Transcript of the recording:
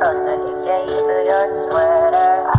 cause you gave through your sweater.